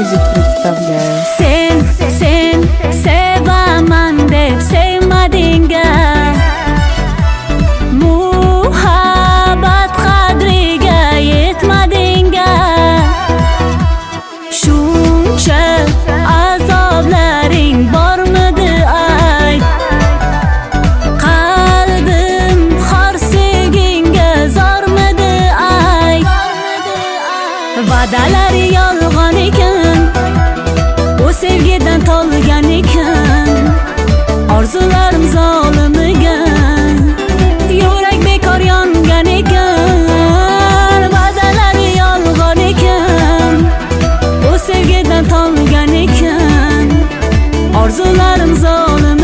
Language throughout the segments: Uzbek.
Music представляю. Сен, сен, сева севаман деп севмадинга Мухаббат қадрига етмадинга Шунча азобларинг бормады ай Қалбим хорсигинга зормады ай Вадалай. tolgan ekan. Orzularim zolimiga yurak bekor yongan ekan. Va'dalari yolg'on ekan O sevgidan tolgan ekan. Orzularim zolim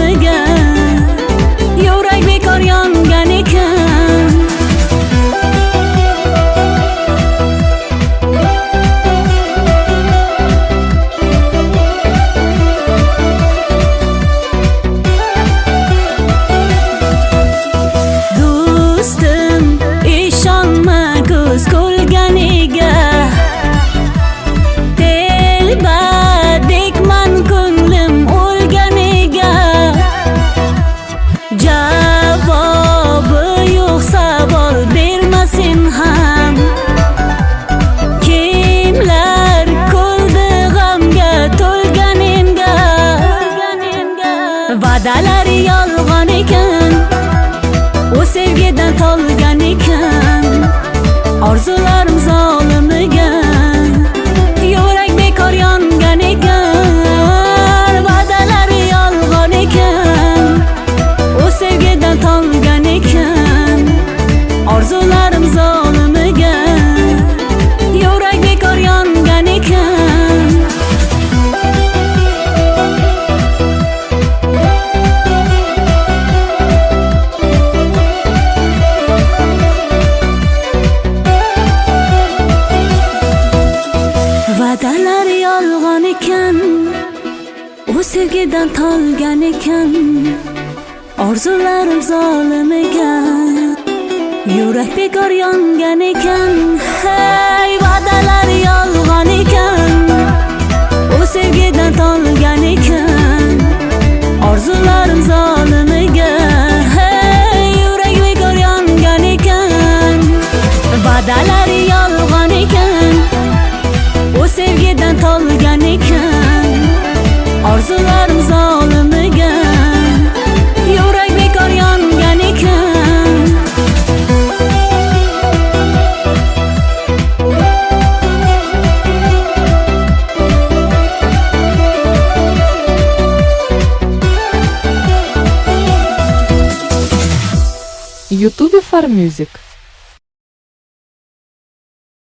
Arzular so'zlar yolg'on ekan u sevgidan tolgan ekan. Orzularim zolimiga yurak bekor yongan ekan. Hey ютубе фармьюзик